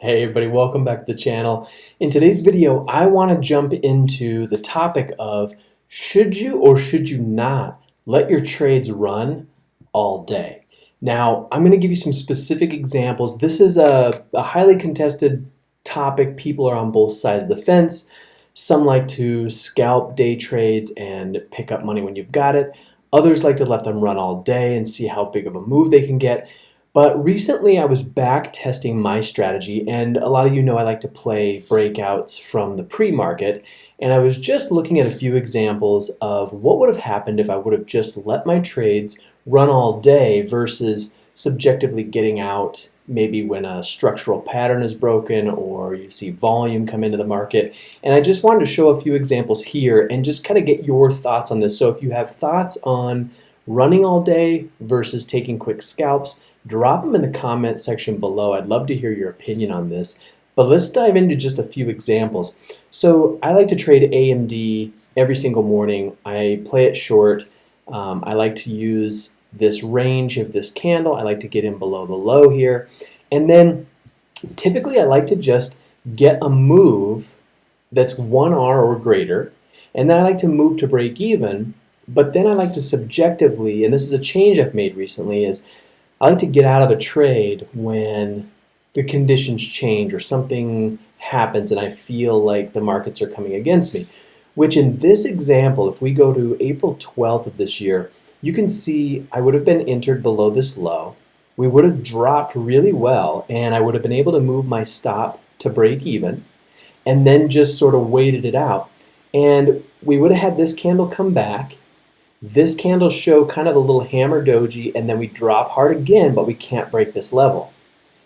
Hey everybody, welcome back to the channel. In today's video, I want to jump into the topic of should you or should you not let your trades run all day? Now, I'm going to give you some specific examples. This is a, a highly contested topic. People are on both sides of the fence. Some like to scalp day trades and pick up money when you've got it. Others like to let them run all day and see how big of a move they can get. But recently I was back testing my strategy and a lot of you know I like to play breakouts from the pre-market and I was just looking at a few examples of what would have happened if I would have just let my trades run all day versus subjectively getting out maybe when a structural pattern is broken or you see volume come into the market. And I just wanted to show a few examples here and just kind of get your thoughts on this. So if you have thoughts on running all day versus taking quick scalps, drop them in the comment section below. I'd love to hear your opinion on this. But let's dive into just a few examples. So I like to trade AMD every single morning. I play it short. Um, I like to use this range of this candle. I like to get in below the low here. And then typically I like to just get a move that's 1R or greater. And then I like to move to break even. But then I like to subjectively, and this is a change I've made recently, is I like to get out of a trade when the conditions change or something happens and I feel like the markets are coming against me. Which in this example, if we go to April 12th of this year, you can see I would have been entered below this low. We would have dropped really well and I would have been able to move my stop to break even and then just sort of waited it out. And we would have had this candle come back this candle show kind of a little hammer doji and then we drop hard again, but we can't break this level.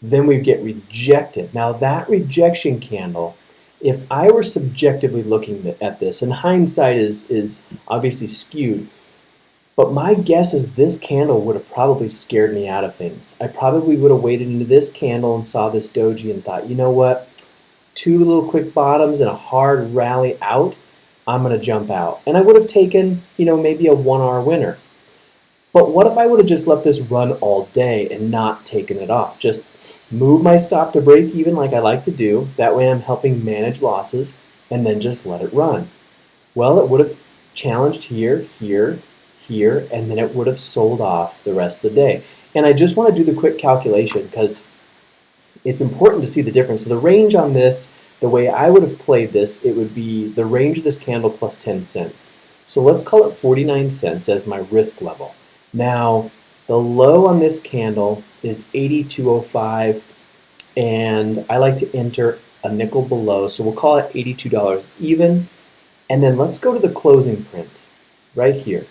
Then we get rejected. Now that rejection candle, if I were subjectively looking at this, and hindsight is, is obviously skewed, but my guess is this candle would have probably scared me out of things. I probably would have waited into this candle and saw this doji and thought, you know what, two little quick bottoms and a hard rally out, I'm going to jump out. And I would have taken, you know, maybe a one-R winner. But what if I would have just let this run all day and not taken it off? Just move my stop to break even like I like to do. That way I'm helping manage losses and then just let it run. Well, it would have challenged here, here, here, and then it would have sold off the rest of the day. And I just want to do the quick calculation because it's important to see the difference. So the range on this the way I would have played this, it would be the range of this candle plus 10 cents. So let's call it 49 cents as my risk level. Now, the low on this candle is 82.05 and I like to enter a nickel below, so we'll call it $82 even. And then let's go to the closing print right here.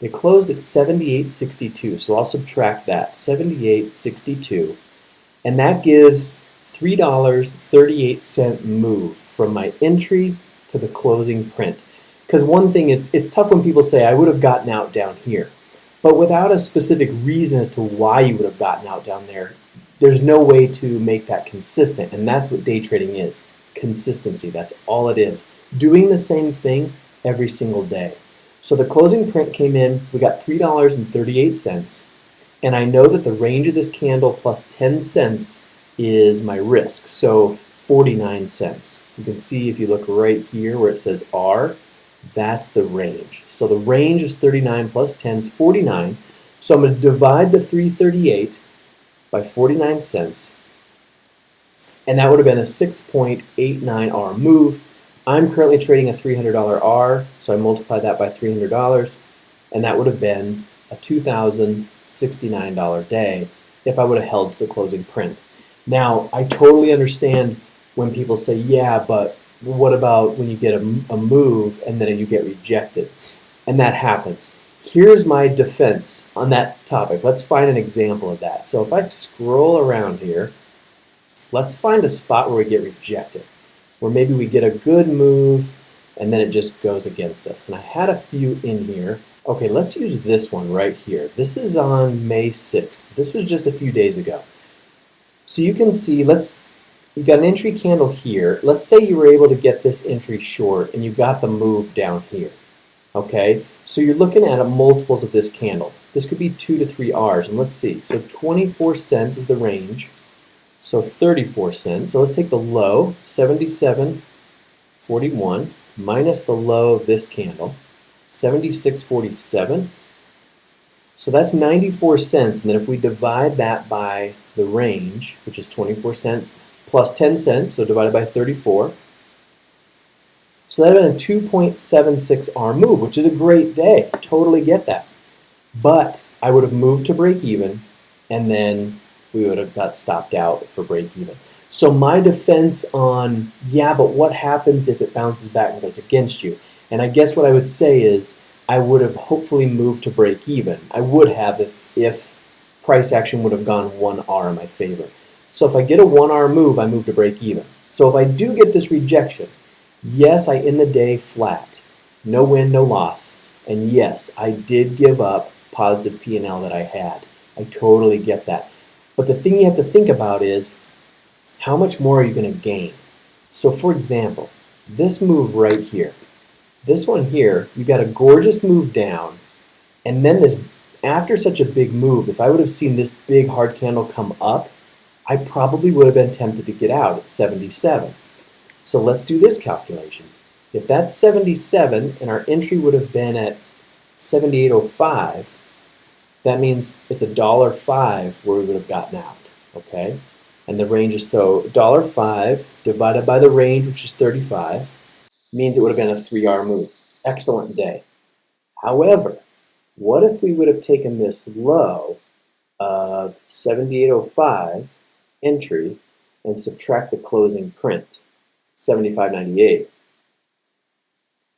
They closed at 78.62, so I'll subtract that, 78.62, and that gives $3.38 move from my entry to the closing print. Because one thing, it's, it's tough when people say, I would have gotten out down here. But without a specific reason as to why you would have gotten out down there, there's no way to make that consistent. And that's what day trading is. Consistency, that's all it is. Doing the same thing every single day. So the closing print came in, we got $3.38. And I know that the range of this candle plus 10 cents is my risk. So 49 cents. You can see if you look right here where it says R, that's the range. So the range is 39 plus 10 is 49. So I'm going to divide the 338 by 49 cents. And that would have been a 6.89 R move. I'm currently trading a $300 R, so I multiply that by $300, and that would have been a $2,069 day if I would have held to the closing print. Now, I totally understand when people say, yeah, but what about when you get a, a move and then you get rejected? And that happens. Here's my defense on that topic. Let's find an example of that. So if I scroll around here, let's find a spot where we get rejected, where maybe we get a good move and then it just goes against us. And I had a few in here. Okay, let's use this one right here. This is on May 6th. This was just a few days ago. So you can see, let's, you've got an entry candle here. Let's say you were able to get this entry short and you got the move down here. Okay, so you're looking at multiples of this candle. This could be two to three R's, and let's see. So 24 cents is the range. So 34 cents. So let's take the low, 77.41, minus the low of this candle, 76.47. So that's 94 cents. And then if we divide that by the range, which is 24 cents plus 10 cents, so divided by 34, so that would have been a 2.76 R move, which is a great day. Totally get that. But I would have moved to break even, and then we would have got stopped out for break even. So my defense on, yeah, but what happens if it bounces back and goes against you? And I guess what I would say is I would have hopefully moved to break even. I would have if, if price action would have gone 1R in my favor. So if I get a 1R move, I move to break even. So if I do get this rejection, Yes, I end the day flat. No win, no loss. And yes, I did give up positive P&L that I had. I totally get that. But the thing you have to think about is how much more are you going to gain? So for example, this move right here, this one here, you got a gorgeous move down, and then this, after such a big move, if I would have seen this big hard candle come up, I probably would have been tempted to get out at 77. So let's do this calculation. If that's 77 and our entry would have been at 78.05, that means it's a dollar five where we would have gotten out, okay? And the range is so dollar five divided by the range, which is 35, means it would have been a 3R move. Excellent day. However, what if we would have taken this low of 78.05 entry and subtract the closing print? 75.98.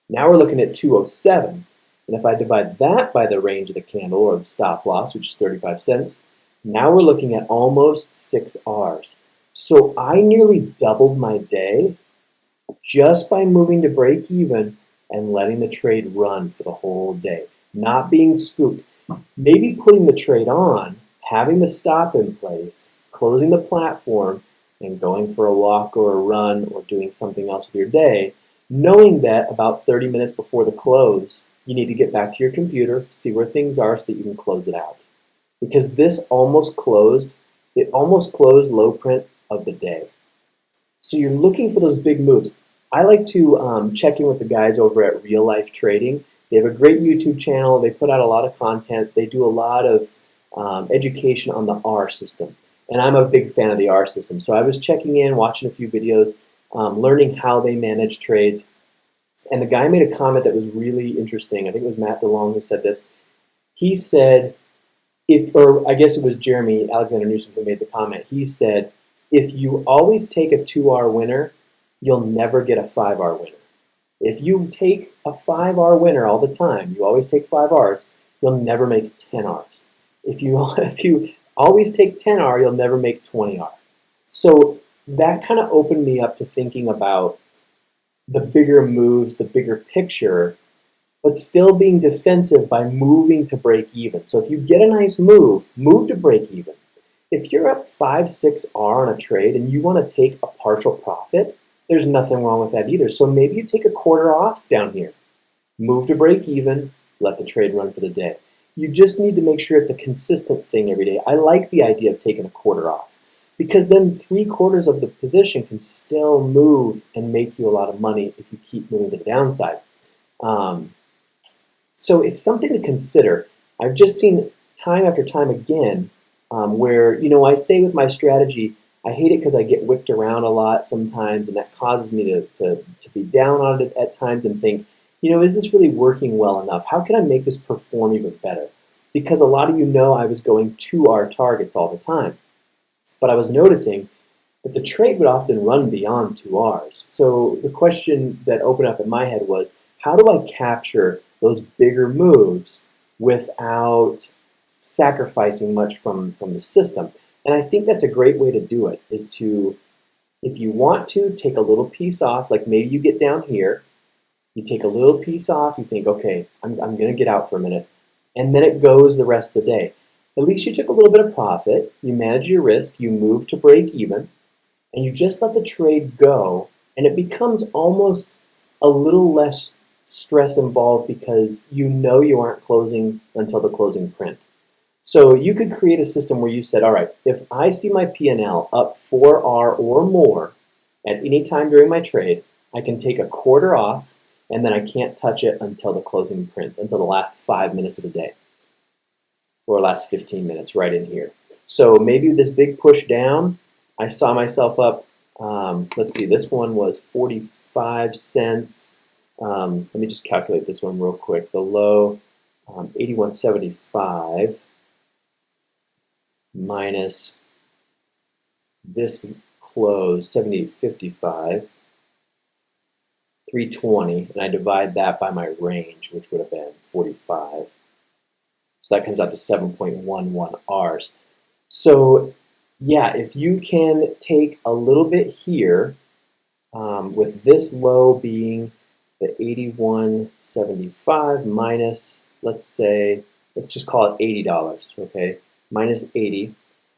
Now we're looking at 207. And if I divide that by the range of the candle or the stop loss, which is 35 cents, now we're looking at almost 6 Rs. So I nearly doubled my day just by moving to break even and letting the trade run for the whole day. Not being spooked. Maybe putting the trade on, having the stop in place, closing the platform, and going for a walk or a run or doing something else with your day, knowing that about 30 minutes before the close, you need to get back to your computer, see where things are so that you can close it out. Because this almost closed, it almost closed low print of the day. So you're looking for those big moves. I like to um, check in with the guys over at Real Life Trading. They have a great YouTube channel. They put out a lot of content. They do a lot of um, education on the R system. And I'm a big fan of the R system. So I was checking in, watching a few videos, um, learning how they manage trades. And the guy made a comment that was really interesting. I think it was Matt DeLong who said this. He said, if, or I guess it was Jerremy Alexander Newsome who made the comment. He said, if you always take a 2R winner, you'll never get a 5R winner. If you take a 5R winner all the time, you always take 5Rs, you'll never make 10Rs. If you, if you always take 10R, you'll never make 20R. So that kind of opened me up to thinking about the bigger moves, the bigger picture, but still being defensive by moving to break even. So if you get a nice move, move to break even. If you're up 5, 6R on a trade and you want to take a partial profit, there's nothing wrong with that either. So maybe you take a quarter off down here. Move to break even, let the trade run for the day. You just need to make sure it's a consistent thing every day. I like the idea of taking a quarter off because then three quarters of the position can still move and make you a lot of money if you keep moving to the downside. Um, so it's something to consider. I've just seen time after time again um, where, you know, I say with my strategy, I hate it because I get whipped around a lot sometimes and that causes me to, to, to be down on it at times and think, you know, is this really working well enough? How can I make this perform even better? Because a lot of you know I was going to our targets all the time. But I was noticing that the trade would often run beyond two Rs. So the question that opened up in my head was, how do I capture those bigger moves without sacrificing much from, from the system? And I think that's a great way to do it, is to, if you want to, take a little piece off, like maybe you get down here, you take a little piece off, you think, okay, I'm, I'm going to get out for a minute, and then it goes the rest of the day. At least you took a little bit of profit, you manage your risk, you move to break even, and you just let the trade go, and it becomes almost a little less stress involved because you know you aren't closing until the closing print. So you could create a system where you said, all right, if I see my P&L up 4R or more at any time during my trade, I can take a quarter off and then I can't touch it until the closing print, until the last five minutes of the day or last 15 minutes right in here. So maybe this big push down, I saw myself up, um, let's see, this one was 45 cents. Um, let me just calculate this one real quick. The low, um, 81.75 minus this close, 78.55, 320, and I divide that by my range, which would have been 45. So that comes out to 7.11 Rs. So yeah, if you can take a little bit here, um, with this low being the 81.75 minus, let's say, let's just call it $80, okay? Minus 80.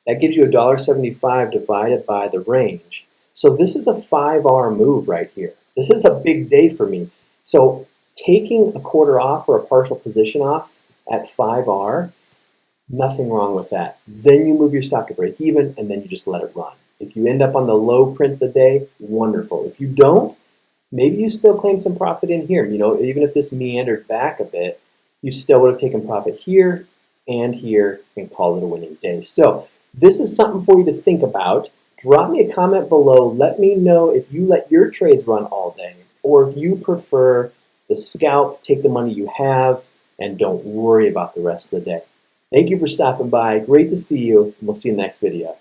That gives you $1.75 divided by the range. So this is a 5R move right here. This is a big day for me. So taking a quarter off or a partial position off at 5R, nothing wrong with that. Then you move your stop to break even and then you just let it run. If you end up on the low print of the day, wonderful. If you don't, maybe you still claim some profit in here. You know, even if this meandered back a bit, you still would have taken profit here and here and call it a winning day. So this is something for you to think about. Drop me a comment below. Let me know if you let your trades run all day or if you prefer the scalp, take the money you have, and don't worry about the rest of the day. Thank you for stopping by. Great to see you, and we'll see you next video.